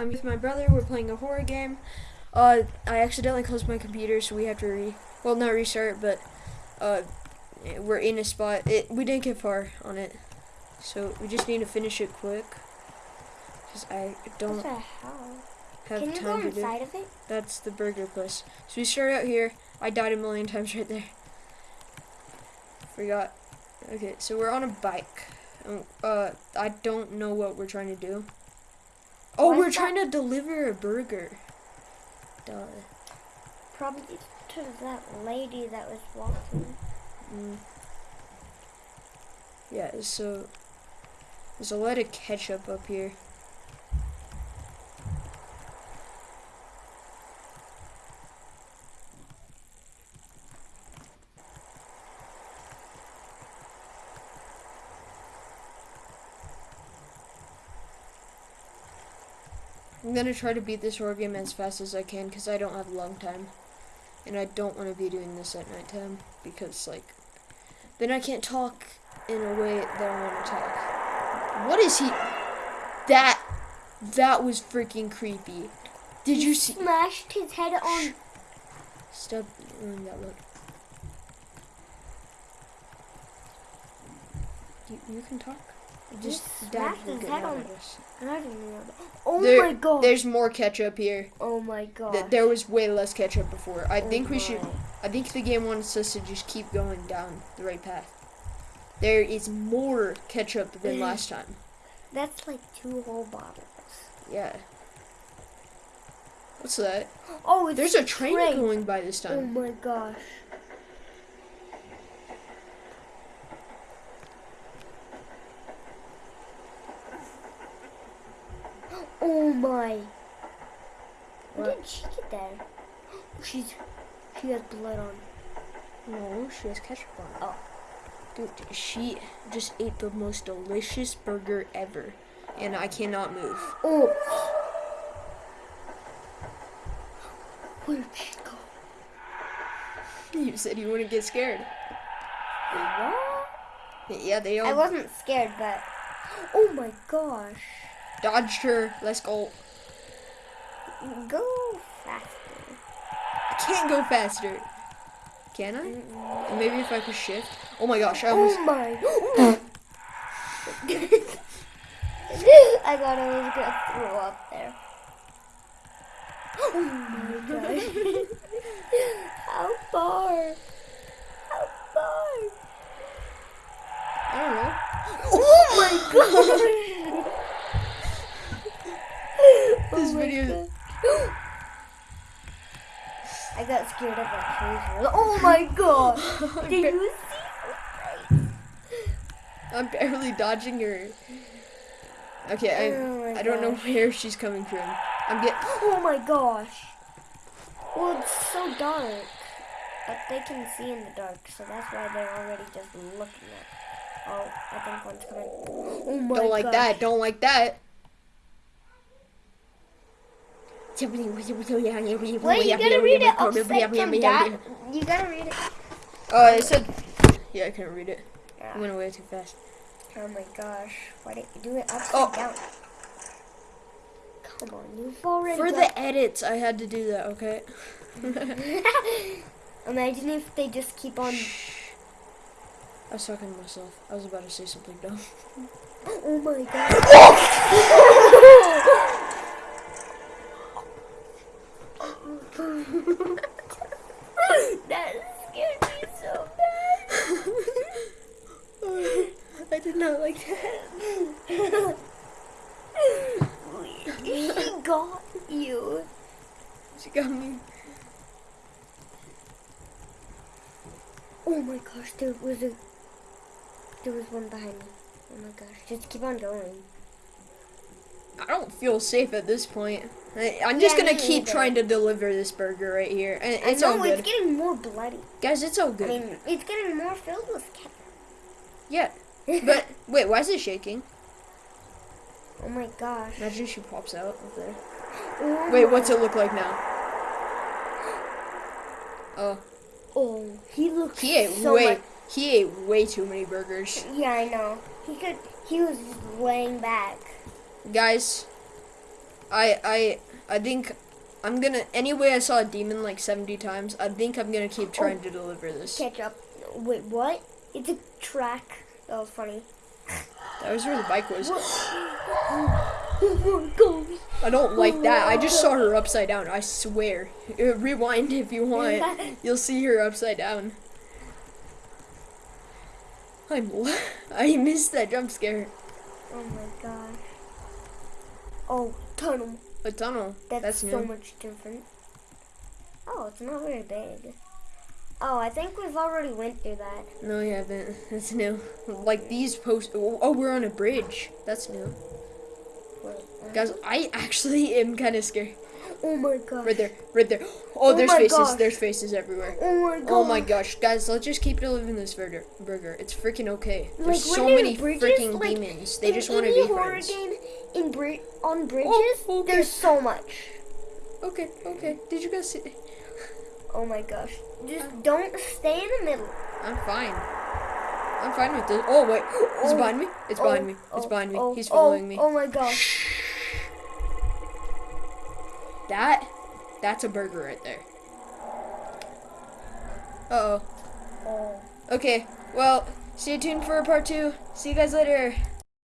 I'm with my brother. We're playing a horror game. Uh, I accidentally closed my computer, so we have to re, well, not restart, but uh, we're in a spot. It we didn't get far on it, so we just need to finish it quick. Cause I don't What the hell? have Can you go time to do. of it? That's the burger place. So we start out here. I died a million times right there. Forgot. Okay, so we're on a bike. Um, Uh, I don't know what we're trying to do. Oh, Why we're trying to deliver a burger. Duh. Probably to that lady that was walking. Mm. Yeah, so there's a lot of ketchup up here. I'm gonna try to beat this horror game as fast as I can because I don't have a long time. And I don't want to be doing this at nighttime because, like, then I can't talk in a way that I want to talk. What is he? That, that was freaking creepy. Did you see? Smashed his head on. Stop doing that look. You, you can talk. Just will his head on- at. I didn't know that. Oh There- my god. There's more ketchup here. Oh my god. Th- There was way less ketchup before. I Oh think we should. I think the game wants us to just keep going down the right path. There is more ketchup than Mm. last time. That's like two whole bottles. Yeah. What's that? Oh, it's There's a train train. going by this time. Oh my gosh. Oh my. What? did she get there? She's she has blood on. No, she has ketchup on. Oh. Dude, she just ate the most delicious burger ever, and I cannot move. Oh. Where'd she go? You said you wouldn't get scared. What? Yeah, they all. I wasn't scared, but oh my gosh. Dodged her. Let's go. Go faster. I can't go faster. Can I? Mm-mm. Maybe if I could shift. Oh my gosh, I almost. Oh my! I thought I was gonna throw up there. Oh my gosh! How far? How far? I don't know. Oh my gosh! This Oh my video- gosh. I got scared of that trees. Oh my gosh! Did you see? I'm barely dodging her. Okay, I Oh my I don't know where she's coming from. I'm getting. Oh my gosh. Well, it's so dark. But they can see in the dark, so that's why they're already just looking at. Oh, I think one's coming. Oh my Don't like gosh. that. Don't like that. Wait, you gotta read it oh, upside from that. You gotta read it. Oh, it said. Yeah, I couldn't read it. It Yeah. went away too fast. Oh my gosh. Why didn't you do it upside Oh. down? Come on, you've already For got- the edits, I had to do that. Okay. Imagine if they just keep on. I was talking to myself. I was about to say something dumb. Oh my god. That scared me so bad. I did not like that. he got you. She got me. Oh my gosh, there was a. There was one behind me. Oh my gosh, just keep on going. I don't feel safe at this point. I, I'm just Yeah, gonna keep either. trying to deliver this burger right here. And it's know all good. it's getting more bloody. Guys, it's all good. I mean, it's getting more filled with ketchup. yeah. But wait, why is it shaking? oh my gosh. Imagine she pops out up there. Oh Wait, what's it look like now? Oh, Oh, he looks he ate so way much. he ate way too many burgers. Yeah, I know. He could. He was laying back. Guys, I I I think I'm gonna anyway. I saw a demon like 70 times. I think I'm gonna keep trying to deliver this. Ketchup. Wait, what? It's a track. That was funny. That was where the bike was. Oh. I don't like that. I just saw her upside down. I swear. Uh, Rewind if you want. You'll see her upside down. I'm. I missed that jump scare. Oh my gosh. Oh, tunnel. A tunnel. That's, That's, so new. much different. Oh, it's not very big. Oh, I think we've already went through that. No, you haven't. That's new. Like these posts. Oh, we're on a bridge. That's new. Wait, uh, Guys, I actually am kind of scared. Oh my gosh. Right there. Right there. Oh, Oh there's faces. gosh. There's faces everywhere. Oh my gosh. Oh my gosh, guys, let's just keep delivering this burger. Burger, it's freaking okay. There's Like, so many bridges, freaking like, demons. They just want to be horror friends. game in bri- on oh, bridges, Oh, okay. there's so much. Okay, okay. Did you guys see? Oh my gosh. Just don't stay in the middle. I'm fine. I'm fine with this. Oh wait, it's Oh. behind me. It's Oh, behind me. It's oh, behind me. oh, He's oh, following me. Oh my gosh. That, that's a burger right there. Uh oh. Oh. Okay. Well, stay tuned for part two. See you guys later.